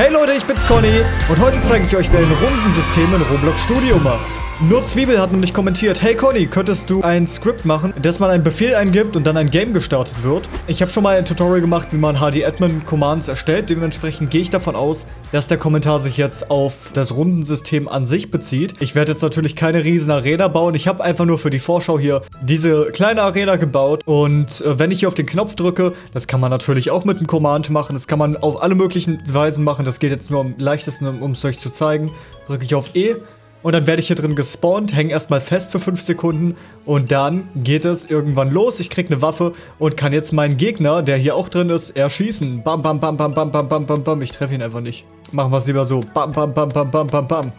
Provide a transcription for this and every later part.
Hey Leute, ich bin's Conny und heute zeige ich euch, wer ein Rundensystem in Roblox Studio macht. Nur Zwiebel hat nämlich kommentiert, hey Conny, könntest du ein Skript machen, dass man einen Befehl eingibt und dann ein Game gestartet wird? Ich habe schon mal ein Tutorial gemacht, wie man HD-Admin-Commands erstellt. Dementsprechend gehe ich davon aus, dass der Kommentar sich jetzt auf das Rundensystem an sich bezieht. Ich werde jetzt natürlich keine riesen Arena bauen. Ich habe einfach nur für die Vorschau hier diese kleine Arena gebaut. Und äh, wenn ich hier auf den Knopf drücke, das kann man natürlich auch mit einem Command machen. Das kann man auf alle möglichen Weisen machen. Das geht jetzt nur am leichtesten, um es euch zu zeigen. Drücke ich auf E und dann werde ich hier drin gespawnt, hänge erstmal fest für 5 Sekunden und dann geht es irgendwann los. Ich kriege eine Waffe und kann jetzt meinen Gegner, der hier auch drin ist, erschießen. Bam, bam, bam, bam, bam, bam, bam, bam, bam. Ich treffe ihn einfach nicht. Machen wir es lieber so. Bam, bam, bam, bam, bam, bam, bam.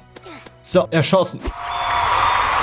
So, erschossen.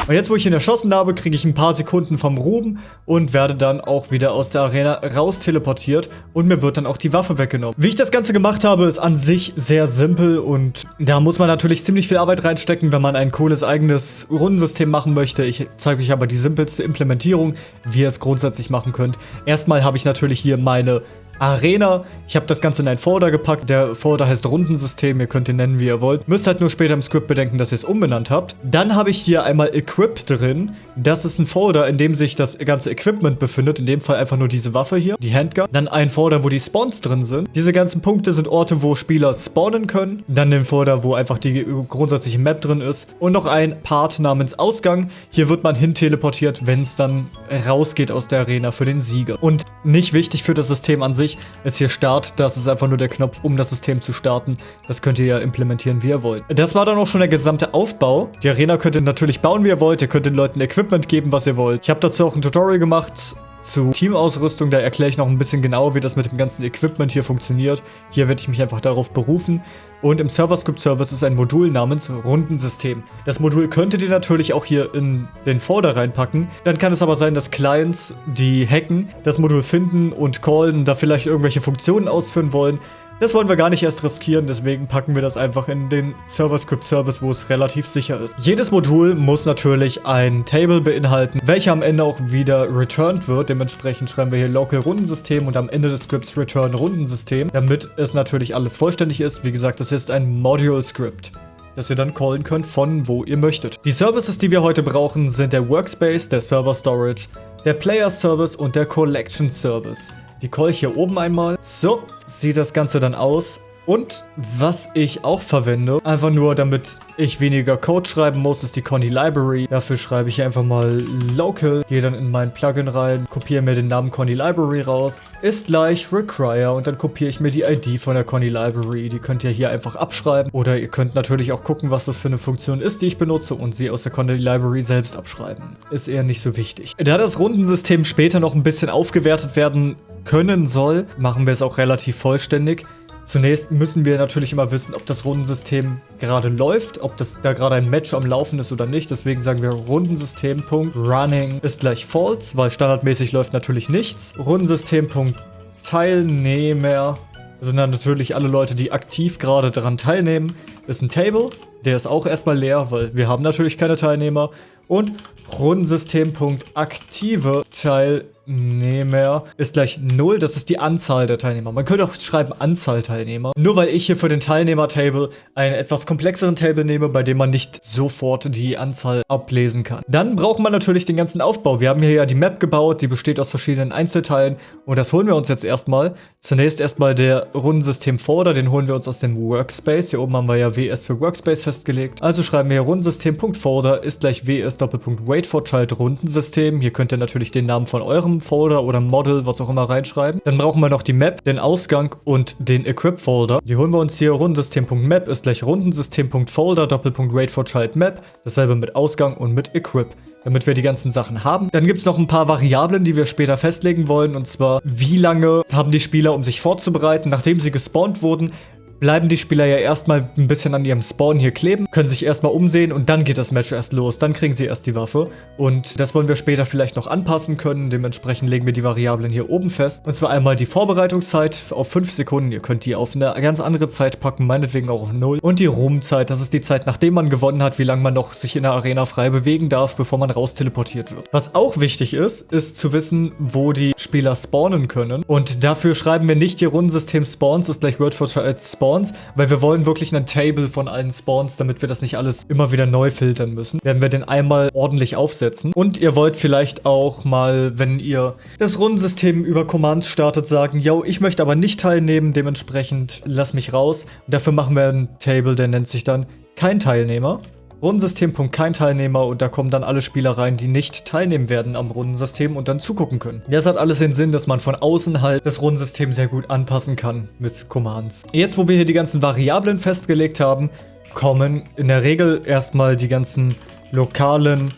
Und jetzt, wo ich ihn erschossen habe, kriege ich ein paar Sekunden vom Ruben und werde dann auch wieder aus der Arena raus teleportiert und mir wird dann auch die Waffe weggenommen. Wie ich das Ganze gemacht habe, ist an sich sehr simpel und da muss man natürlich ziemlich viel Arbeit reinstecken, wenn man ein cooles eigenes Rundensystem machen möchte. Ich zeige euch aber die simpelste Implementierung, wie ihr es grundsätzlich machen könnt. Erstmal habe ich natürlich hier meine Arena. Ich habe das Ganze in ein Folder gepackt. Der Folder heißt Rundensystem. Ihr könnt ihn nennen, wie ihr wollt. Müsst halt nur später im Skript bedenken, dass ihr es umbenannt habt. Dann habe ich hier einmal Equip drin. Das ist ein Folder, in dem sich das ganze Equipment befindet. In dem Fall einfach nur diese Waffe hier, die Handgun. Dann ein Folder, wo die Spawns drin sind. Diese ganzen Punkte sind Orte, wo Spieler spawnen können. Dann den Folder, wo einfach die grundsätzliche Map drin ist. Und noch ein Part namens Ausgang. Hier wird man hin teleportiert, wenn es dann rausgeht aus der Arena für den Sieger. Und nicht wichtig für das System an sich sich ist hier Start. Das ist einfach nur der Knopf, um das System zu starten. Das könnt ihr ja implementieren, wie ihr wollt. Das war dann auch schon der gesamte Aufbau. Die Arena könnt ihr natürlich bauen, wie ihr wollt. Ihr könnt den Leuten Equipment geben, was ihr wollt. Ich habe dazu auch ein Tutorial gemacht zu Teamausrüstung. Da erkläre ich noch ein bisschen genauer, wie das mit dem ganzen Equipment hier funktioniert. Hier werde ich mich einfach darauf berufen. Und im Server-Script-Service ist ein Modul namens Rundensystem. Das Modul könntet ihr natürlich auch hier in den Folder reinpacken. Dann kann es aber sein, dass Clients, die hacken, das Modul finden und callen, da vielleicht irgendwelche Funktionen ausführen wollen. Das wollen wir gar nicht erst riskieren, deswegen packen wir das einfach in den Server-Script-Service, wo es relativ sicher ist. Jedes Modul muss natürlich ein Table beinhalten, welcher am Ende auch wieder returned wird. Dementsprechend schreiben wir hier Local Rundensystem und am Ende des Scripts Return Rundensystem, damit es natürlich alles vollständig ist. Wie gesagt, das ist ein Module-Script das ihr dann callen könnt von wo ihr möchtet. Die Services, die wir heute brauchen, sind der Workspace, der Server Storage, der Player Service und der Collection Service. Die call ich hier oben einmal. So, sieht das Ganze dann aus. Und was ich auch verwende, einfach nur damit ich weniger Code schreiben muss, ist die Conny Library. Dafür schreibe ich einfach mal local, gehe dann in mein Plugin rein, kopiere mir den Namen Conny Library raus, ist gleich require und dann kopiere ich mir die ID von der Conny Library. Die könnt ihr hier einfach abschreiben oder ihr könnt natürlich auch gucken, was das für eine Funktion ist, die ich benutze und sie aus der Conny Library selbst abschreiben. Ist eher nicht so wichtig. Da das Rundensystem später noch ein bisschen aufgewertet werden können soll, machen wir es auch relativ vollständig. Zunächst müssen wir natürlich immer wissen, ob das Rundensystem gerade läuft, ob das da gerade ein Match am Laufen ist oder nicht. Deswegen sagen wir Rundensystem.running ist gleich false, weil standardmäßig läuft natürlich nichts. Rundensystem.teilnehmer sind dann natürlich alle Leute, die aktiv gerade daran teilnehmen. Ist ein Table, der ist auch erstmal leer, weil wir haben natürlich keine Teilnehmer. Und Rundensystem.aktive Teilnehmer Teilnehmer ist gleich 0. Das ist die Anzahl der Teilnehmer. Man könnte auch schreiben Anzahl Teilnehmer. Nur weil ich hier für den Teilnehmer-Table einen etwas komplexeren Table nehme, bei dem man nicht sofort die Anzahl ablesen kann. Dann braucht man natürlich den ganzen Aufbau. Wir haben hier ja die Map gebaut, die besteht aus verschiedenen Einzelteilen und das holen wir uns jetzt erstmal. Zunächst erstmal der Rundensystem Folder, den holen wir uns aus dem Workspace. Hier oben haben wir ja WS für Workspace festgelegt. Also schreiben wir hier Rundensystem.folder ist gleich WS Doppelpunkt Wait for Child Rundensystem. Hier könnt ihr natürlich den Namen von eurem Folder oder Model, was auch immer reinschreiben. Dann brauchen wir noch die Map, den Ausgang und den Equip-Folder. Die holen wir uns hier Rundensystem.map ist gleich Rundensystem.folder Doppelpunkt Rate for Child Map. Dasselbe mit Ausgang und mit Equip damit wir die ganzen Sachen haben. Dann gibt es noch ein paar Variablen, die wir später festlegen wollen. Und zwar, wie lange haben die Spieler, um sich vorzubereiten, nachdem sie gespawnt wurden, bleiben die Spieler ja erstmal ein bisschen an ihrem Spawn hier kleben, können sich erstmal umsehen und dann geht das Match erst los. Dann kriegen sie erst die Waffe. Und das wollen wir später vielleicht noch anpassen können. Dementsprechend legen wir die Variablen hier oben fest. Und zwar einmal die Vorbereitungszeit auf 5 Sekunden. Ihr könnt die auf eine ganz andere Zeit packen, meinetwegen auch auf 0. Und die Ruhmzeit, das ist die Zeit, nachdem man gewonnen hat, wie lange man noch sich in der Arena frei bewegen darf, bevor man raus teleportiert wird. Was auch wichtig ist, ist zu wissen, wo die Spieler spawnen können. Und dafür schreiben wir nicht hier Rundensystem Spawns ist gleich Word for Child Spawn Spawns, weil wir wollen wirklich einen Table von allen Spawns, damit wir das nicht alles immer wieder neu filtern müssen. Werden wir den einmal ordentlich aufsetzen. Und ihr wollt vielleicht auch mal, wenn ihr das Rundensystem über Commands startet, sagen, yo, ich möchte aber nicht teilnehmen, dementsprechend lass mich raus. Und dafür machen wir einen Table, der nennt sich dann kein Teilnehmer. Rundensystem. Teilnehmer und da kommen dann alle Spieler rein, die nicht teilnehmen werden am Rundensystem und dann zugucken können. Das hat alles den Sinn, dass man von außen halt das Rundensystem sehr gut anpassen kann mit Commands. Jetzt, wo wir hier die ganzen Variablen festgelegt haben, kommen in der Regel erstmal die ganzen lokalen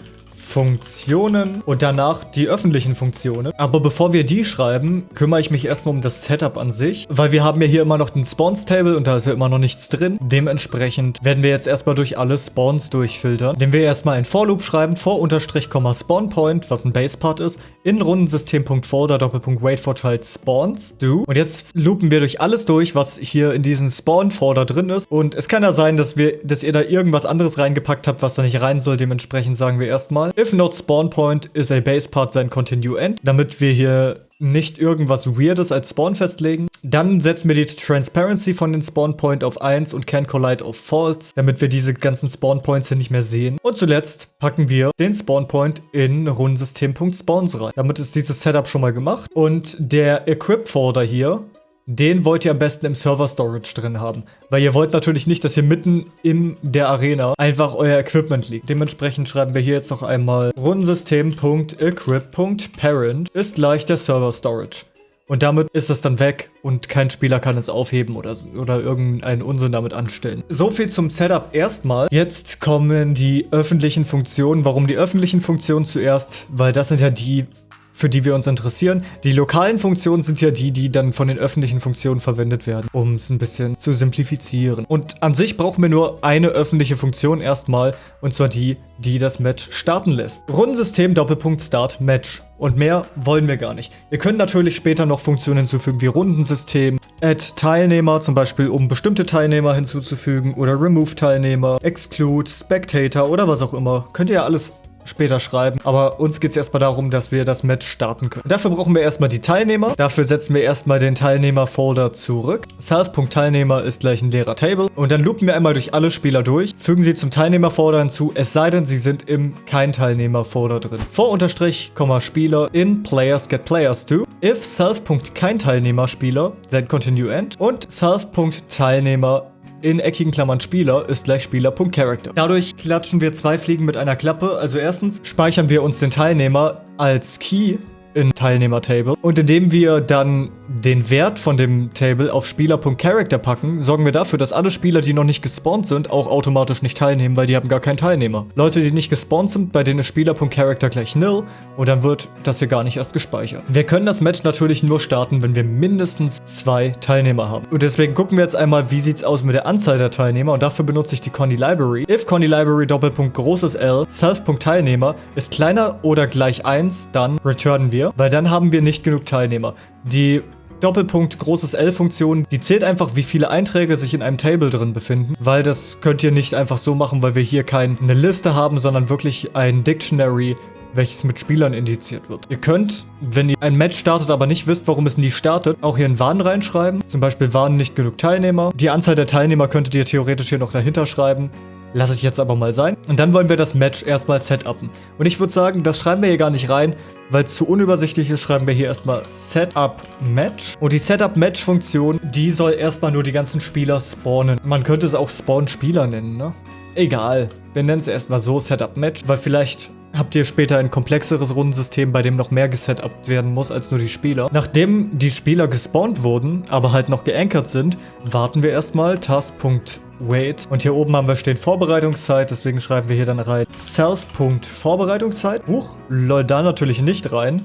Funktionen und danach die öffentlichen Funktionen. Aber bevor wir die schreiben, kümmere ich mich erstmal um das Setup an sich, weil wir haben ja hier immer noch den Spawns-Table und da ist ja immer noch nichts drin. Dementsprechend werden wir jetzt erstmal durch alle Spawns durchfiltern, indem wir erstmal ein For-Loop schreiben, for Unterstrich, Spawnpoint, was ein Base-Part ist, in Rundensystem.folder, Doppelpunkt, wait for child spawns, do. Und jetzt loopen wir durch alles durch, was hier in diesem Spawn-Folder drin ist. Und es kann ja sein, dass wir, dass ihr da irgendwas anderes reingepackt habt, was da nicht rein soll. Dementsprechend sagen wir erstmal, If not spawn point is a base part, then continue end. Damit wir hier nicht irgendwas Weirdes als Spawn festlegen. Dann setzen wir die Transparency von den Spawn Point auf 1 und Can Collide auf False, damit wir diese ganzen Spawn Points hier nicht mehr sehen. Und zuletzt packen wir den Spawn Point in Rundensystem.spawns rein. Damit ist dieses Setup schon mal gemacht. Und der Equip Folder hier den wollt ihr am besten im Server Storage drin haben. Weil ihr wollt natürlich nicht, dass hier mitten in der Arena einfach euer Equipment liegt. Dementsprechend schreiben wir hier jetzt noch einmal rundensystem.equip.parent ist gleich der Server Storage. Und damit ist es dann weg und kein Spieler kann es aufheben oder, oder irgendeinen Unsinn damit anstellen. So viel zum Setup erstmal. Jetzt kommen die öffentlichen Funktionen. Warum die öffentlichen Funktionen zuerst? Weil das sind ja die für die wir uns interessieren. Die lokalen Funktionen sind ja die, die dann von den öffentlichen Funktionen verwendet werden, um es ein bisschen zu simplifizieren. Und an sich brauchen wir nur eine öffentliche Funktion erstmal, und zwar die, die das Match starten lässt. Rundensystem Doppelpunkt Start Match. Und mehr wollen wir gar nicht. Wir können natürlich später noch Funktionen hinzufügen wie Rundensystem, Add Teilnehmer, zum Beispiel um bestimmte Teilnehmer hinzuzufügen oder Remove Teilnehmer, Exclude, Spectator oder was auch immer. Könnt ihr ja alles später schreiben. Aber uns geht es erstmal darum, dass wir das Match starten können. Dafür brauchen wir erstmal die Teilnehmer. Dafür setzen wir erstmal den Teilnehmer-Folder zurück. Self.Teilnehmer ist gleich ein leerer Table. Und dann loopen wir einmal durch alle Spieler durch, fügen sie zum Teilnehmer-Folder hinzu, es sei denn, sie sind im Kein-Teilnehmer-Folder drin. Vor Unterstrich, Spieler in Players get Players to. If Self.Kein-Teilnehmer-Spieler, then continue end. Und Self.Teilnehmer in eckigen Klammern Spieler ist gleich Spieler.Character. Dadurch klatschen wir zwei Fliegen mit einer Klappe. Also erstens speichern wir uns den Teilnehmer als Key in Teilnehmer-Table. Und indem wir dann den Wert von dem Table auf Spieler.Character packen, sorgen wir dafür, dass alle Spieler, die noch nicht gespawnt sind, auch automatisch nicht teilnehmen, weil die haben gar keinen Teilnehmer. Leute, die nicht gespawnt sind, bei denen ist Spieler.Character gleich nil und dann wird das hier gar nicht erst gespeichert. Wir können das Match natürlich nur starten, wenn wir mindestens zwei Teilnehmer haben. Und deswegen gucken wir jetzt einmal, wie sieht es aus mit der Anzahl der Teilnehmer und dafür benutze ich die Conny Library. If Conny Library Doppelpunkt großes L Self.Teilnehmer ist kleiner oder gleich 1, dann returnen wir, weil dann haben wir nicht genug Teilnehmer. Die Doppelpunkt großes L-Funktion, die zählt einfach, wie viele Einträge sich in einem Table drin befinden, weil das könnt ihr nicht einfach so machen, weil wir hier keine Liste haben, sondern wirklich ein Dictionary, welches mit Spielern indiziert wird. Ihr könnt, wenn ihr ein Match startet, aber nicht wisst, warum es nie startet, auch hier einen Warn reinschreiben. Zum Beispiel waren nicht genug Teilnehmer. Die Anzahl der Teilnehmer könntet ihr theoretisch hier noch dahinter schreiben. Lasse ich jetzt aber mal sein. Und dann wollen wir das Match erstmal setupen. Und ich würde sagen, das schreiben wir hier gar nicht rein, weil es zu unübersichtlich ist, schreiben wir hier erstmal Setup Match. Und die Setup Match Funktion, die soll erstmal nur die ganzen Spieler spawnen. Man könnte es auch Spawn Spieler nennen, ne? Egal. Wir nennen es erstmal so Setup Match, weil vielleicht habt ihr später ein komplexeres Rundensystem, bei dem noch mehr gesetupt werden muss als nur die Spieler. Nachdem die Spieler gespawnt wurden, aber halt noch geankert sind, warten wir erstmal task.wait. Und hier oben haben wir stehen Vorbereitungszeit, deswegen schreiben wir hier dann rein self.vorbereitungszeit. Huch, lol, da natürlich nicht rein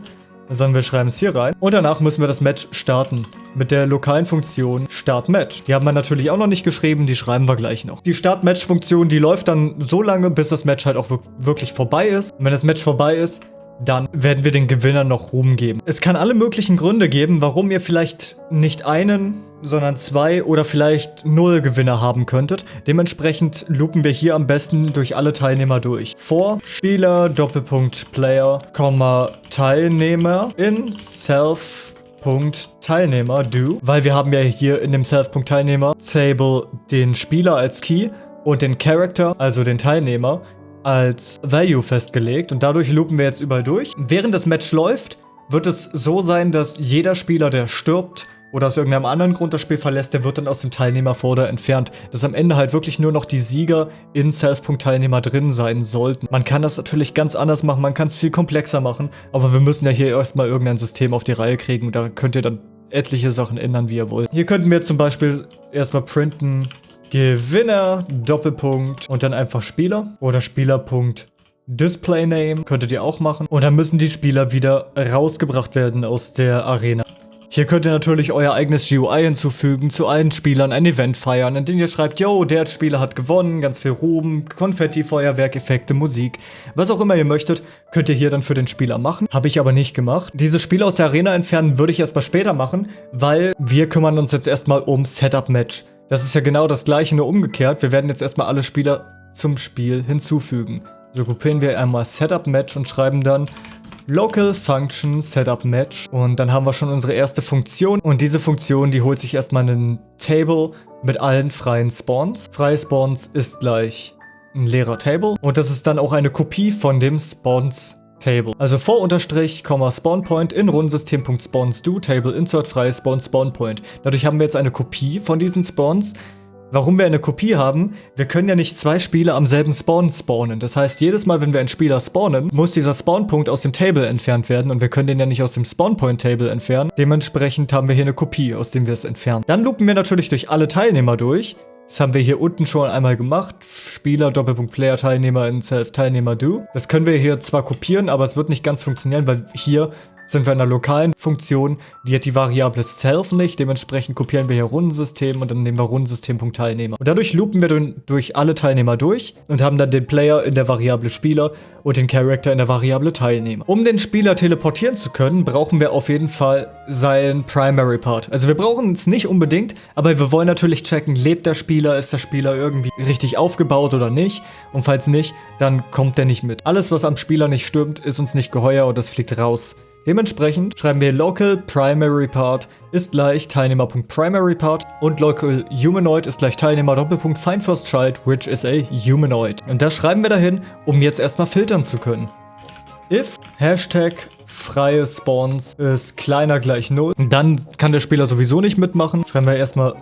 sondern wir schreiben es hier rein. Und danach müssen wir das Match starten. Mit der lokalen Funktion Start Match. Die haben wir natürlich auch noch nicht geschrieben, die schreiben wir gleich noch. Die Start Match Funktion, die läuft dann so lange, bis das Match halt auch wirklich vorbei ist. Und wenn das Match vorbei ist, dann werden wir den Gewinnern noch Ruhm geben. Es kann alle möglichen Gründe geben, warum ihr vielleicht nicht einen, sondern zwei oder vielleicht null Gewinner haben könntet. Dementsprechend loopen wir hier am besten durch alle Teilnehmer durch. Vor Spieler, Doppelpunkt Player, Teilnehmer in Self Self.Teilnehmer do, weil wir haben ja hier in dem Self.Teilnehmer Table den Spieler als Key und den Character, also den Teilnehmer, als Value festgelegt und dadurch loopen wir jetzt überall durch. Während das Match läuft, wird es so sein, dass jeder Spieler, der stirbt oder aus irgendeinem anderen Grund das Spiel verlässt, der wird dann aus dem Teilnehmerfolder entfernt. Dass am Ende halt wirklich nur noch die Sieger in Self.Teilnehmer drin sein sollten. Man kann das natürlich ganz anders machen, man kann es viel komplexer machen, aber wir müssen ja hier erstmal irgendein System auf die Reihe kriegen. Da könnt ihr dann etliche Sachen ändern, wie ihr wollt. Hier könnten wir zum Beispiel erstmal printen Gewinner, Doppelpunkt und dann einfach Spieler oder Spielerpunkt Display Name könntet ihr auch machen. Und dann müssen die Spieler wieder rausgebracht werden aus der Arena. Hier könnt ihr natürlich euer eigenes GUI hinzufügen, zu allen Spielern ein Event feiern, in dem ihr schreibt, yo, der Spieler hat gewonnen, ganz viel Ruhm, Konfetti, Feuerwerk, Effekte, Musik. Was auch immer ihr möchtet, könnt ihr hier dann für den Spieler machen. Habe ich aber nicht gemacht. Diese Spiele aus der Arena entfernen würde ich erstmal später machen, weil wir kümmern uns jetzt erstmal um Setup Match. Das ist ja genau das gleiche, nur umgekehrt. Wir werden jetzt erstmal alle Spieler zum Spiel hinzufügen. So gruppieren wir einmal Setup Match und schreiben dann Local Function Setup Match. Und dann haben wir schon unsere erste Funktion. Und diese Funktion, die holt sich erstmal einen Table mit allen freien Spawns. Freie Spawns ist gleich ein leerer Table. Und das ist dann auch eine Kopie von dem Spawns Table. Also vor Unterstrich, Spawn Point in Rundensystem.spawns do Table insert freie Spawn Spawn. Dadurch haben wir jetzt eine Kopie von diesen Spawns Warum wir eine Kopie haben, wir können ja nicht zwei Spieler am selben Spawn spawnen. Das heißt, jedes Mal, wenn wir einen Spieler spawnen, muss dieser Spawnpunkt aus dem Table entfernt werden und wir können den ja nicht aus dem Spawnpoint-Table entfernen. Dementsprechend haben wir hier eine Kopie, aus dem wir es entfernen. Dann loopen wir natürlich durch alle Teilnehmer durch. Das haben wir hier unten schon einmal gemacht. Spieler, Doppelpunkt, Player, Teilnehmer in Self, Teilnehmer, Do. Das können wir hier zwar kopieren, aber es wird nicht ganz funktionieren, weil hier sind wir in einer lokalen Funktion, die hat die Variable self nicht, dementsprechend kopieren wir hier Rundensystem und dann nehmen wir Rundensystem.Teilnehmer. Und dadurch loopen wir durch alle Teilnehmer durch und haben dann den Player in der Variable Spieler und den Character in der Variable Teilnehmer. Um den Spieler teleportieren zu können, brauchen wir auf jeden Fall seinen Primary Part. Also wir brauchen es nicht unbedingt, aber wir wollen natürlich checken, lebt der Spieler, ist der Spieler irgendwie richtig aufgebaut oder nicht. Und falls nicht, dann kommt der nicht mit. Alles, was am Spieler nicht stimmt, ist uns nicht geheuer und das fliegt raus. Dementsprechend schreiben wir local primary part ist gleich Teilnehmer.primary part und local humanoid ist gleich Teilnehmer Doppelpunkt find first child which is a humanoid. Und das schreiben wir dahin, um jetzt erstmal filtern zu können. If Hashtag freie Spawns ist kleiner gleich 0, dann kann der Spieler sowieso nicht mitmachen. Schreiben wir erstmal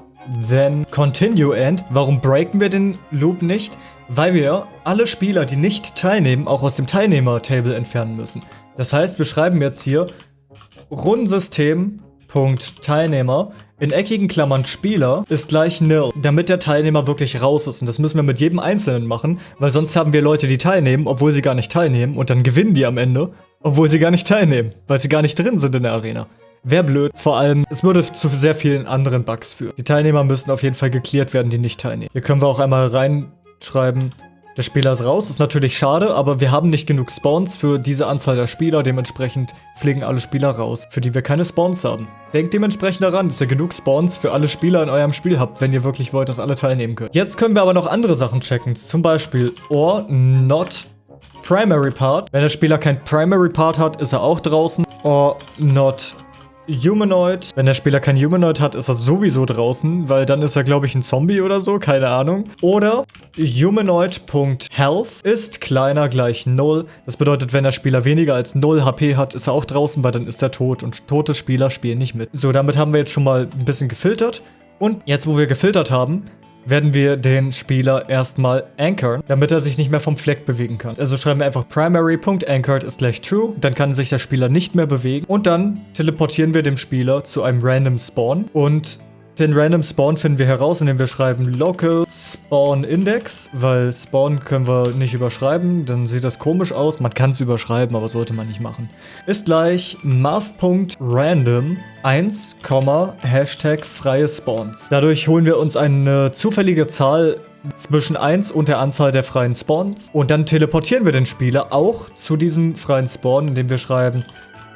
then continue end. Warum breaken wir den Loop nicht? Weil wir alle Spieler, die nicht teilnehmen, auch aus dem Teilnehmer-Table entfernen müssen. Das heißt, wir schreiben jetzt hier Rundensystem.Teilnehmer in eckigen Klammern Spieler ist gleich nil, damit der Teilnehmer wirklich raus ist. Und das müssen wir mit jedem Einzelnen machen, weil sonst haben wir Leute, die teilnehmen, obwohl sie gar nicht teilnehmen. Und dann gewinnen die am Ende, obwohl sie gar nicht teilnehmen, weil sie gar nicht drin sind in der Arena. Wäre blöd. Vor allem, es würde zu sehr vielen anderen Bugs führen. Die Teilnehmer müssen auf jeden Fall geklärt werden, die nicht teilnehmen. Hier können wir auch einmal reinschreiben, der Spieler ist raus, ist natürlich schade, aber wir haben nicht genug Spawns für diese Anzahl der Spieler, dementsprechend fliegen alle Spieler raus, für die wir keine Spawns haben. Denkt dementsprechend daran, dass ihr genug Spawns für alle Spieler in eurem Spiel habt, wenn ihr wirklich wollt, dass alle teilnehmen können. Jetzt können wir aber noch andere Sachen checken, zum Beispiel or not primary part. Wenn der Spieler kein primary part hat, ist er auch draußen. Or not Humanoid. Wenn der Spieler kein Humanoid hat, ist er sowieso draußen, weil dann ist er, glaube ich, ein Zombie oder so, keine Ahnung. Oder Humanoid.health ist kleiner gleich 0. Das bedeutet, wenn der Spieler weniger als 0 HP hat, ist er auch draußen, weil dann ist er tot und tote Spieler spielen nicht mit. So, damit haben wir jetzt schon mal ein bisschen gefiltert. Und jetzt, wo wir gefiltert haben, werden wir den Spieler erstmal anchoren, damit er sich nicht mehr vom Fleck bewegen kann. Also schreiben wir einfach primary.anchored ist gleich true, dann kann sich der Spieler nicht mehr bewegen und dann teleportieren wir dem Spieler zu einem random Spawn und den Random Spawn finden wir heraus, indem wir schreiben Local Spawn Index, weil Spawn können wir nicht überschreiben, dann sieht das komisch aus. Man kann es überschreiben, aber sollte man nicht machen. Ist gleich math.random 1, Hashtag freie Spawns. Dadurch holen wir uns eine zufällige Zahl zwischen 1 und der Anzahl der freien Spawns. Und dann teleportieren wir den Spieler auch zu diesem freien Spawn, indem wir schreiben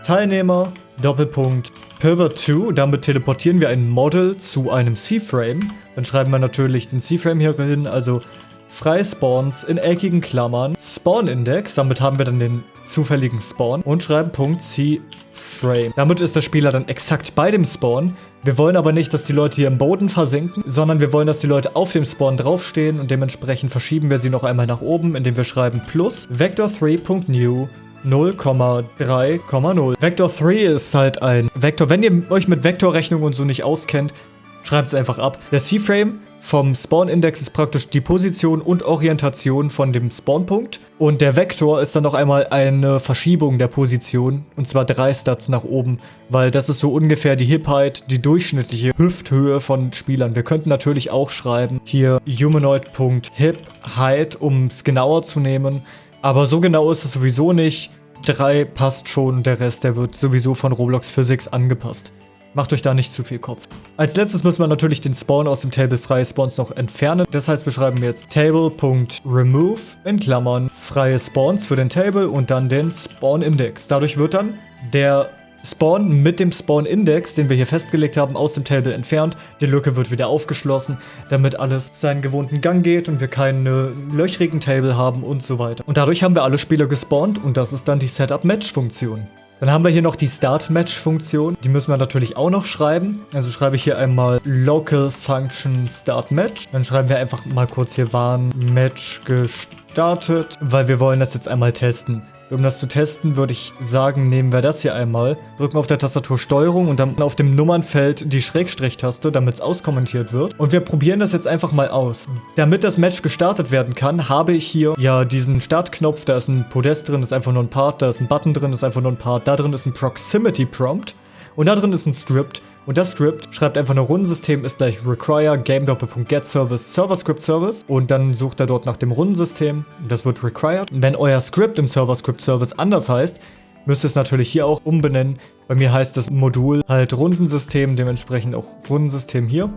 Teilnehmer, Doppelpunkt, Pivot 2, damit teleportieren wir ein Model zu einem C-Frame. Dann schreiben wir natürlich den C-Frame hier hin, also freie Spawns in eckigen Klammern, Spawn-Index, damit haben wir dann den zufälligen Spawn und schreiben Punkt C-Frame. Damit ist der Spieler dann exakt bei dem Spawn. Wir wollen aber nicht, dass die Leute hier im Boden versinken, sondern wir wollen, dass die Leute auf dem Spawn draufstehen und dementsprechend verschieben wir sie noch einmal nach oben, indem wir schreiben plus vector3.new 0,3,0. Vector 3 ist halt ein Vektor. Wenn ihr euch mit Vektorrechnung und so nicht auskennt, schreibt es einfach ab. Der C-Frame vom Spawn-Index ist praktisch die Position und Orientation von dem Spawnpunkt. Und der Vektor ist dann noch einmal eine Verschiebung der Position. Und zwar drei Stats nach oben. Weil das ist so ungefähr die Hip-Height, die durchschnittliche Hüfthöhe von Spielern. Wir könnten natürlich auch schreiben, hier humanoid.hip-height, um es genauer zu nehmen. Aber so genau ist es sowieso nicht. 3 passt schon, der Rest, der wird sowieso von Roblox Physics angepasst. Macht euch da nicht zu viel Kopf. Als letztes müssen wir natürlich den Spawn aus dem Table freie Spawns noch entfernen. Das heißt, wir schreiben jetzt table.remove in Klammern freie Spawns für den Table und dann den Spawn Index. Dadurch wird dann der Spawn mit dem Spawn-Index, den wir hier festgelegt haben, aus dem Table entfernt. Die Lücke wird wieder aufgeschlossen, damit alles seinen gewohnten Gang geht und wir keine löchrigen Table haben und so weiter. Und dadurch haben wir alle Spieler gespawnt und das ist dann die Setup-Match-Funktion. Dann haben wir hier noch die Start-Match-Funktion. Die müssen wir natürlich auch noch schreiben. Also schreibe ich hier einmal Local Function Start Match. Dann schreiben wir einfach mal kurz hier waren Match gestartet, weil wir wollen das jetzt einmal testen. Um das zu testen, würde ich sagen, nehmen wir das hier einmal, drücken auf der Tastatur Steuerung und dann auf dem Nummernfeld die Schrägstrich-Taste, damit es auskommentiert wird. Und wir probieren das jetzt einfach mal aus. Damit das Match gestartet werden kann, habe ich hier ja diesen Startknopf, da ist ein Podest drin, ist einfach nur ein Part, da ist ein Button drin, ist einfach nur ein Part, da drin ist ein Proximity Prompt und da drin ist ein Script. Und das Script schreibt einfach nur Rundensystem ist gleich require game get service server script service und dann sucht er dort nach dem Rundensystem. Das wird required. Wenn euer Script im server script service anders heißt, müsst ihr es natürlich hier auch umbenennen. Bei mir heißt das Modul halt Rundensystem, dementsprechend auch Rundensystem hier.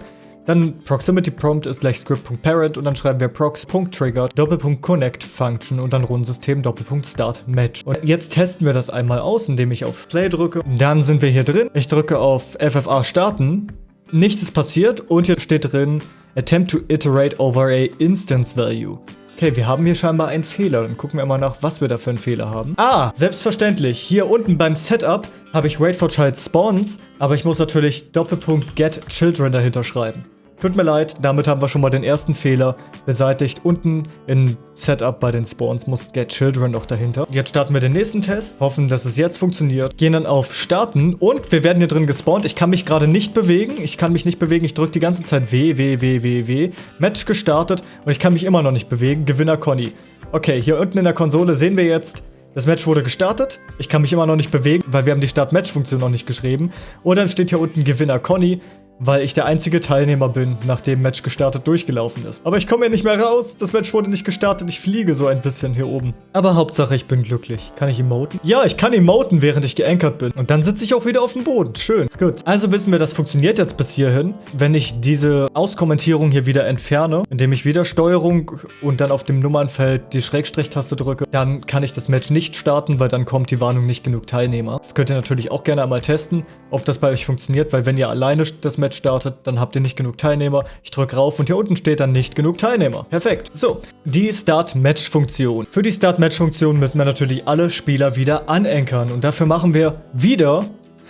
Dann Proximity Prompt ist gleich Script.parent und dann schreiben wir prox.trigger Doppelpunkt Connect Function und dann Rundensystem Doppelpunkt Start Match. Und jetzt testen wir das einmal aus, indem ich auf Play drücke. Dann sind wir hier drin. Ich drücke auf FFA starten. Nichts ist passiert und hier steht drin Attempt to iterate over a instance value. Okay, wir haben hier scheinbar einen Fehler. Dann gucken wir mal nach, was wir da für einen Fehler haben. Ah, selbstverständlich. Hier unten beim Setup habe ich Wait for Child Spawns, aber ich muss natürlich Doppelpunkt Get Children dahinter schreiben. Tut mir leid, damit haben wir schon mal den ersten Fehler beseitigt. Unten in Setup bei den Spawns muss Get Children noch dahinter. Jetzt starten wir den nächsten Test, hoffen, dass es jetzt funktioniert. Gehen dann auf Starten und wir werden hier drin gespawnt. Ich kann mich gerade nicht bewegen. Ich kann mich nicht bewegen. Ich drücke die ganze Zeit W, W, W, W, W. Match gestartet und ich kann mich immer noch nicht bewegen. Gewinner Conny. Okay, hier unten in der Konsole sehen wir jetzt, das Match wurde gestartet. Ich kann mich immer noch nicht bewegen, weil wir haben die Start-Match-Funktion noch nicht geschrieben. Und dann steht hier unten Gewinner Conny weil ich der einzige Teilnehmer bin, nachdem Match gestartet durchgelaufen ist. Aber ich komme hier nicht mehr raus, das Match wurde nicht gestartet, ich fliege so ein bisschen hier oben. Aber Hauptsache, ich bin glücklich. Kann ich emoten? Ja, ich kann emoten, während ich geankert bin. Und dann sitze ich auch wieder auf dem Boden. Schön. Gut. Also wissen wir, das funktioniert jetzt bis hierhin. Wenn ich diese Auskommentierung hier wieder entferne, indem ich wieder Steuerung und dann auf dem Nummernfeld die Schrägstrich-Taste drücke, dann kann ich das Match nicht starten, weil dann kommt die Warnung nicht genug Teilnehmer. Das könnt ihr natürlich auch gerne einmal testen, ob das bei euch funktioniert, weil wenn ihr alleine das Match Match startet, dann habt ihr nicht genug Teilnehmer. Ich drücke rauf und hier unten steht dann nicht genug Teilnehmer. Perfekt. So, die Start-Match-Funktion. Für die Start-Match-Funktion müssen wir natürlich alle Spieler wieder anenkern. Und dafür machen wir wieder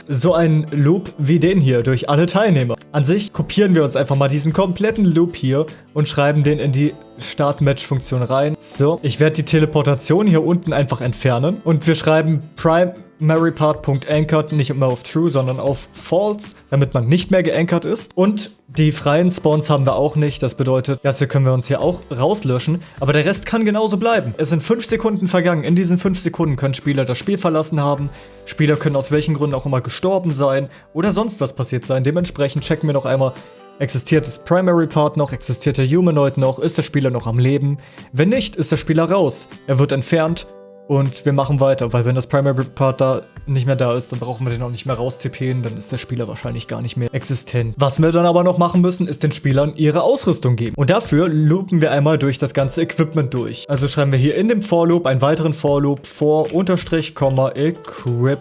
so einen Loop wie den hier durch alle Teilnehmer. An sich kopieren wir uns einfach mal diesen kompletten Loop hier und schreiben den in die Start-Match-Funktion rein. So, ich werde die Teleportation hier unten einfach entfernen und wir schreiben Prime MaryPart.anchored nicht immer auf True, sondern auf False, damit man nicht mehr geankert ist. Und die freien Spawns haben wir auch nicht. Das bedeutet, das hier können wir uns hier auch rauslöschen. Aber der Rest kann genauso bleiben. Es sind 5 Sekunden vergangen. In diesen 5 Sekunden können Spieler das Spiel verlassen haben. Spieler können aus welchen Gründen auch immer gestorben sein oder sonst was passiert sein. Dementsprechend checken wir noch einmal, Existiert das Primary Part noch? Existiert der Humanoid noch? Ist der Spieler noch am Leben? Wenn nicht, ist der Spieler raus. Er wird entfernt und wir machen weiter, weil wenn das Primary Part da nicht mehr da ist, dann brauchen wir den auch nicht mehr rauszipieren, dann ist der Spieler wahrscheinlich gar nicht mehr existent. Was wir dann aber noch machen müssen, ist den Spielern ihre Ausrüstung geben. Und dafür loopen wir einmal durch das ganze Equipment durch. Also schreiben wir hier in dem For Loop einen weiteren For Loop vor Unterstrich, Komma, Equip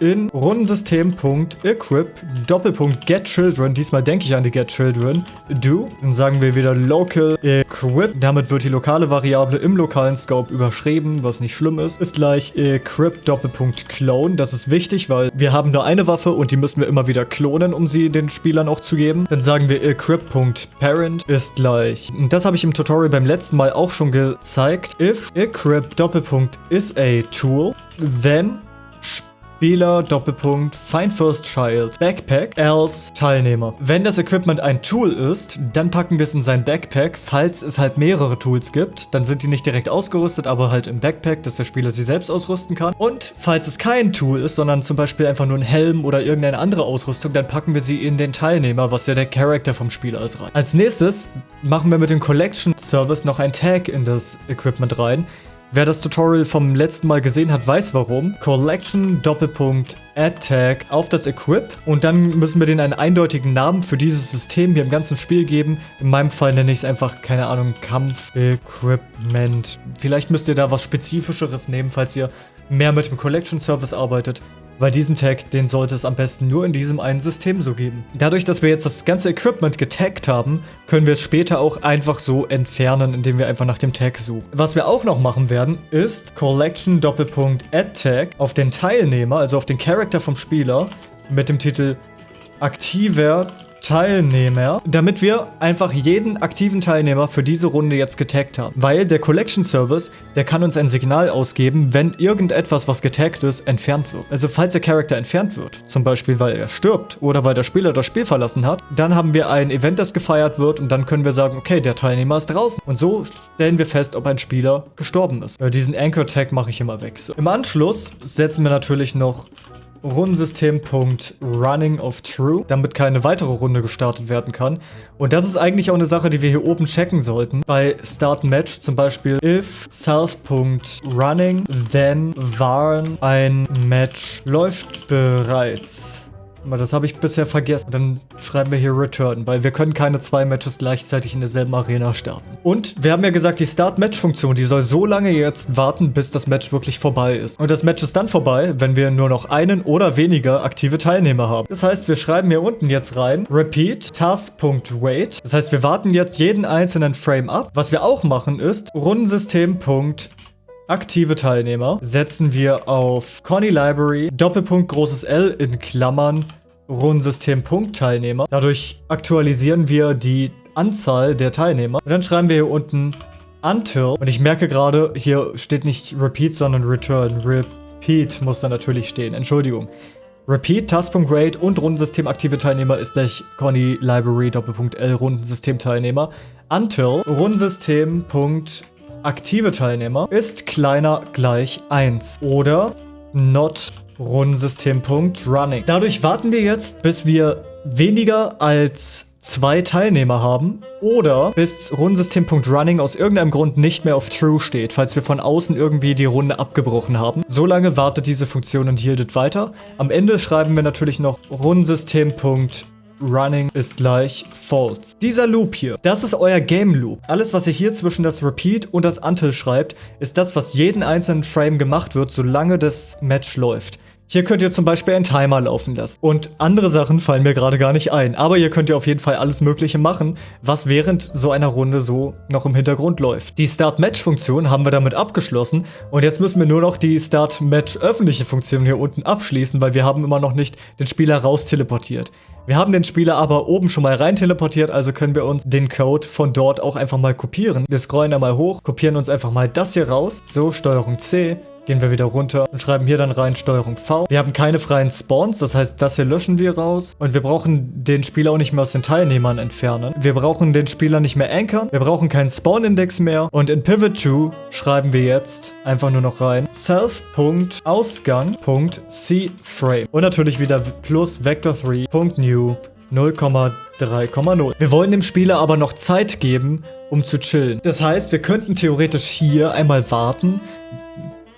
in Rundensystem.equip Doppelpunkt get children. Diesmal denke ich an die get children. Do. Dann sagen wir wieder local equip damit wird die lokale Variable im lokalen Scope überschrieben, was nicht schlimm ist, ist gleich equip Doppelpunkt clone. Das ist wichtig, weil wir haben nur eine Waffe und die müssen wir immer wieder klonen, um sie den Spielern auch zu geben. Dann sagen wir equip.parent ist gleich, und das habe ich im Tutorial beim letzten Mal auch schon gezeigt, if equip Doppelpunkt is a tool, then Spieler, Doppelpunkt, Find First Child, Backpack, else Teilnehmer. Wenn das Equipment ein Tool ist, dann packen wir es in sein Backpack. Falls es halt mehrere Tools gibt, dann sind die nicht direkt ausgerüstet, aber halt im Backpack, dass der Spieler sie selbst ausrüsten kann. Und falls es kein Tool ist, sondern zum Beispiel einfach nur ein Helm oder irgendeine andere Ausrüstung, dann packen wir sie in den Teilnehmer, was ja der Charakter vom Spieler ist, rein. Als nächstes machen wir mit dem Collection Service noch ein Tag in das Equipment rein. Wer das Tutorial vom letzten Mal gesehen hat, weiß warum. Collection Doppelpunkt Add Tag auf das Equip und dann müssen wir den einen eindeutigen Namen für dieses System hier im ganzen Spiel geben. In meinem Fall nenne ich es einfach, keine Ahnung, Kampf Equipment. Vielleicht müsst ihr da was Spezifischeres nehmen, falls ihr mehr mit dem Collection Service arbeitet. Weil diesen Tag, den sollte es am besten nur in diesem einen System so geben. Dadurch, dass wir jetzt das ganze Equipment getaggt haben, können wir es später auch einfach so entfernen, indem wir einfach nach dem Tag suchen. Was wir auch noch machen werden, ist Collection Doppelpunkt Add Tag auf den Teilnehmer, also auf den Charakter vom Spieler, mit dem Titel aktiver Teilnehmer, damit wir einfach jeden aktiven Teilnehmer für diese Runde jetzt getaggt haben. Weil der Collection Service, der kann uns ein Signal ausgeben, wenn irgendetwas, was getaggt ist, entfernt wird. Also falls der Charakter entfernt wird, zum Beispiel weil er stirbt oder weil der Spieler das Spiel verlassen hat, dann haben wir ein Event, das gefeiert wird und dann können wir sagen, okay, der Teilnehmer ist draußen. Und so stellen wir fest, ob ein Spieler gestorben ist. Diesen Anchor Tag mache ich immer weg. So. Im Anschluss setzen wir natürlich noch Rundensystem.running of true, damit keine weitere Runde gestartet werden kann. Und das ist eigentlich auch eine Sache, die wir hier oben checken sollten. Bei Start Match zum Beispiel if self.running, then warn ein Match läuft bereits. Das habe ich bisher vergessen. Dann schreiben wir hier Return, weil wir können keine zwei Matches gleichzeitig in derselben Arena starten. Und wir haben ja gesagt, die Start-Match-Funktion, die soll so lange jetzt warten, bis das Match wirklich vorbei ist. Und das Match ist dann vorbei, wenn wir nur noch einen oder weniger aktive Teilnehmer haben. Das heißt, wir schreiben hier unten jetzt rein, repeat task.wait. Das heißt, wir warten jetzt jeden einzelnen Frame ab. Was wir auch machen ist, Rundensystem aktive Teilnehmer setzen wir auf Conny Library, Doppelpunkt großes L in Klammern, Rundensystem Punkt Teilnehmer. Dadurch aktualisieren wir die Anzahl der Teilnehmer. Und dann schreiben wir hier unten until. Und ich merke gerade, hier steht nicht repeat, sondern return. Repeat muss da natürlich stehen. Entschuldigung. Repeat, Task.Rate und Rundensystem aktive Teilnehmer ist gleich Conny Library Doppelpunkt L Rundensystem Teilnehmer. Until Rundensystem aktive Teilnehmer ist kleiner gleich 1. Oder not Rundensystem.running. Dadurch warten wir jetzt, bis wir weniger als zwei Teilnehmer haben oder bis Rundensystem.running aus irgendeinem Grund nicht mehr auf True steht, falls wir von außen irgendwie die Runde abgebrochen haben. So lange wartet diese Funktion und yieldet weiter. Am Ende schreiben wir natürlich noch Rundensystem.running running ist gleich false. Dieser Loop hier, das ist euer Game Loop. Alles, was ihr hier zwischen das Repeat und das Until schreibt, ist das, was jeden einzelnen Frame gemacht wird, solange das Match läuft. Hier könnt ihr zum Beispiel einen Timer laufen lassen. Und andere Sachen fallen mir gerade gar nicht ein. Aber hier könnt ihr auf jeden Fall alles Mögliche machen, was während so einer Runde so noch im Hintergrund läuft. Die Start-Match-Funktion haben wir damit abgeschlossen. Und jetzt müssen wir nur noch die Start-Match-öffentliche Funktion hier unten abschließen, weil wir haben immer noch nicht den Spieler raus teleportiert. Wir haben den Spieler aber oben schon mal rein teleportiert, also können wir uns den Code von dort auch einfach mal kopieren. Wir scrollen da mal hoch, kopieren uns einfach mal das hier raus. So, Steuerung C. Gehen wir wieder runter und schreiben hier dann rein Steuerung V. Wir haben keine freien Spawns, das heißt, das hier löschen wir raus. Und wir brauchen den Spieler auch nicht mehr aus den Teilnehmern entfernen. Wir brauchen den Spieler nicht mehr ankern. Wir brauchen keinen Spawn-Index mehr. Und in Pivot2 schreiben wir jetzt einfach nur noch rein self.ausgang.cframe. Und natürlich wieder plus vector3.new 0,3,0. Wir wollen dem Spieler aber noch Zeit geben, um zu chillen. Das heißt, wir könnten theoretisch hier einmal warten,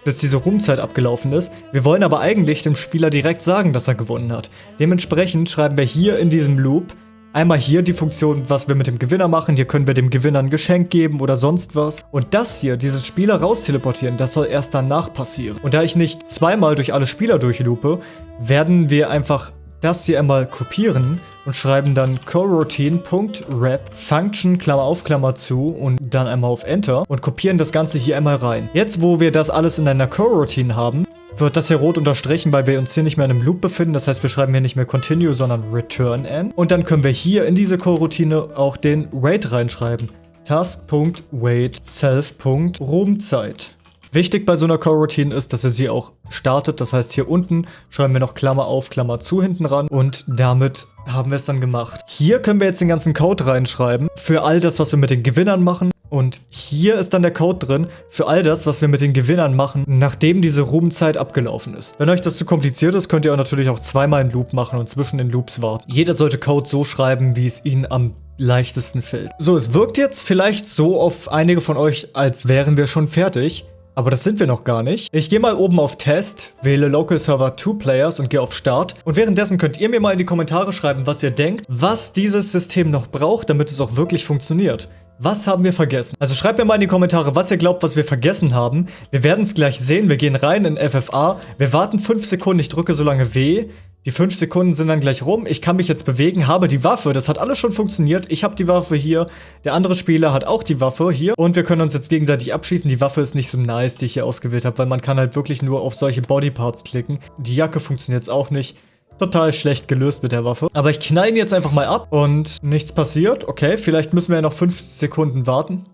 bis diese Rumzeit abgelaufen ist. Wir wollen aber eigentlich dem Spieler direkt sagen, dass er gewonnen hat. Dementsprechend schreiben wir hier in diesem Loop einmal hier die Funktion, was wir mit dem Gewinner machen. Hier können wir dem Gewinner ein Geschenk geben oder sonst was. Und das hier, dieses Spieler raus teleportieren, das soll erst danach passieren. Und da ich nicht zweimal durch alle Spieler durchlupe, werden wir einfach das hier einmal kopieren und schreiben dann coroutine.wrap Function Klammer auf Klammer zu und dann einmal auf Enter und kopieren das Ganze hier einmal rein. Jetzt, wo wir das alles in einer Coroutine haben, wird das hier rot unterstrichen, weil wir uns hier nicht mehr in einem Loop befinden. Das heißt, wir schreiben hier nicht mehr Continue, sondern Return N. Und dann können wir hier in diese Coroutine auch den Wait reinschreiben. Task.wait self.roomzeit. Wichtig bei so einer Coroutine ist, dass ihr sie auch startet. Das heißt, hier unten schreiben wir noch Klammer auf, Klammer zu hinten ran. Und damit haben wir es dann gemacht. Hier können wir jetzt den ganzen Code reinschreiben. Für all das, was wir mit den Gewinnern machen. Und hier ist dann der Code drin für all das, was wir mit den Gewinnern machen, nachdem diese Ruhmzeit abgelaufen ist. Wenn euch das zu kompliziert ist, könnt ihr auch natürlich auch zweimal einen Loop machen und zwischen den Loops warten. Jeder sollte Code so schreiben, wie es ihn am leichtesten fällt. So, es wirkt jetzt vielleicht so auf einige von euch, als wären wir schon fertig. Aber das sind wir noch gar nicht. Ich gehe mal oben auf Test, wähle Local Server 2 Players und gehe auf Start. Und währenddessen könnt ihr mir mal in die Kommentare schreiben, was ihr denkt, was dieses System noch braucht, damit es auch wirklich funktioniert. Was haben wir vergessen? Also schreibt mir mal in die Kommentare, was ihr glaubt, was wir vergessen haben. Wir werden es gleich sehen. Wir gehen rein in FFA. Wir warten 5 Sekunden. Ich drücke so lange W. Die 5 Sekunden sind dann gleich rum. Ich kann mich jetzt bewegen, habe die Waffe. Das hat alles schon funktioniert. Ich habe die Waffe hier. Der andere Spieler hat auch die Waffe hier. Und wir können uns jetzt gegenseitig abschießen. Die Waffe ist nicht so nice, die ich hier ausgewählt habe, weil man kann halt wirklich nur auf solche Bodyparts klicken. Die Jacke funktioniert jetzt auch nicht total schlecht gelöst mit der Waffe. Aber ich knall ihn jetzt einfach mal ab und nichts passiert. Okay, vielleicht müssen wir ja noch fünf Sekunden warten.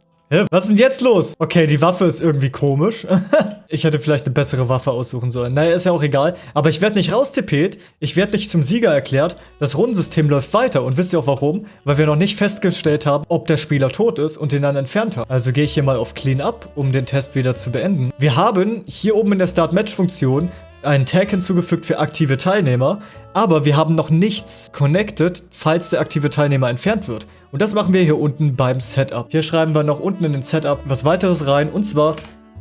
Was ist denn jetzt los? Okay, die Waffe ist irgendwie komisch. ich hätte vielleicht eine bessere Waffe aussuchen sollen. Naja, ist ja auch egal. Aber ich werde nicht raustippet. Ich werde nicht zum Sieger erklärt. Das Rundensystem läuft weiter. Und wisst ihr auch warum? Weil wir noch nicht festgestellt haben, ob der Spieler tot ist und den dann entfernt hat. Also gehe ich hier mal auf Clean Up, um den Test wieder zu beenden. Wir haben hier oben in der Start-Match-Funktion einen Tag hinzugefügt für aktive Teilnehmer, aber wir haben noch nichts connected, falls der aktive Teilnehmer entfernt wird. Und das machen wir hier unten beim Setup. Hier schreiben wir noch unten in den Setup was weiteres rein, und zwar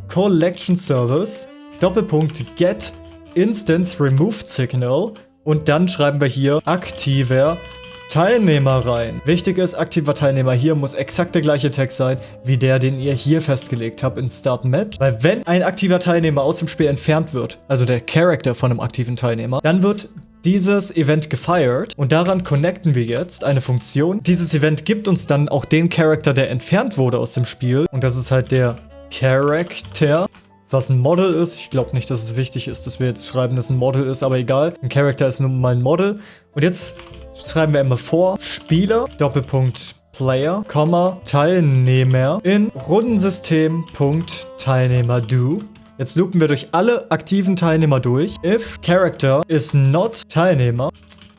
Collection Service, Doppelpunkt Get Instance Removed Signal und dann schreiben wir hier aktiver Teilnehmer rein. Wichtig ist, aktiver Teilnehmer hier muss exakt der gleiche Text sein, wie der, den ihr hier festgelegt habt in Start Match. Weil wenn ein aktiver Teilnehmer aus dem Spiel entfernt wird, also der Charakter von einem aktiven Teilnehmer, dann wird dieses Event gefeiert und daran connecten wir jetzt eine Funktion. Dieses Event gibt uns dann auch den Charakter, der entfernt wurde aus dem Spiel und das ist halt der Charakter was ein Model ist. Ich glaube nicht, dass es wichtig ist, dass wir jetzt schreiben, dass ein Model ist, aber egal. Ein Charakter ist nun mal ein Model. Und jetzt schreiben wir immer vor, Spieler, Doppelpunkt Player, Komma, Teilnehmer in Rundensystem, Punkt, Teilnehmer do. Jetzt loopen wir durch alle aktiven Teilnehmer durch. If Character is not Teilnehmer,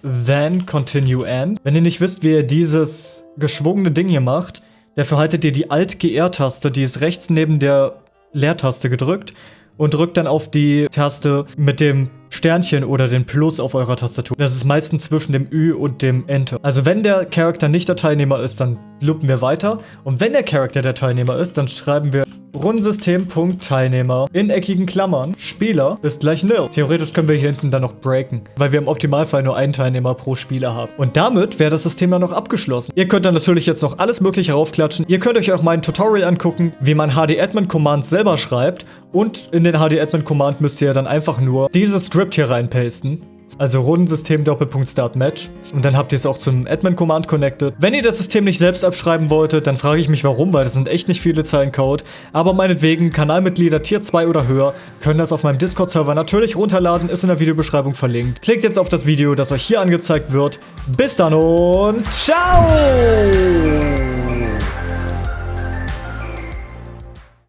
then continue end. Wenn ihr nicht wisst, wie ihr dieses geschwungene Ding hier macht, dafür haltet ihr die Alt-GR-Taste, die ist rechts neben der Leertaste gedrückt und drückt dann auf die Taste mit dem Sternchen oder den Plus auf eurer Tastatur. Das ist meistens zwischen dem Ü und dem Enter. Also wenn der Charakter nicht der Teilnehmer ist, dann loopen wir weiter. Und wenn der Charakter der Teilnehmer ist, dann schreiben wir Rundensystem.Teilnehmer in eckigen Klammern. Spieler ist gleich nil. Theoretisch können wir hier hinten dann noch breaken, weil wir im Optimalfall nur einen Teilnehmer pro Spieler haben. Und damit wäre das System dann noch abgeschlossen. Ihr könnt dann natürlich jetzt noch alles mögliche raufklatschen. Ihr könnt euch auch mein Tutorial angucken, wie man HD-Admin-Commands selber schreibt. Und in den HD-Admin-Command müsst ihr dann einfach nur dieses Script hier reinpasten. Also Rundensystem Doppelpunkt Start Match. Und dann habt ihr es auch zum Admin-Command connected. Wenn ihr das System nicht selbst abschreiben wolltet, dann frage ich mich warum, weil das sind echt nicht viele Zeilen Code. Aber meinetwegen, Kanalmitglieder Tier 2 oder höher können das auf meinem Discord-Server natürlich runterladen, ist in der Videobeschreibung verlinkt. Klickt jetzt auf das Video, das euch hier angezeigt wird. Bis dann und ciao!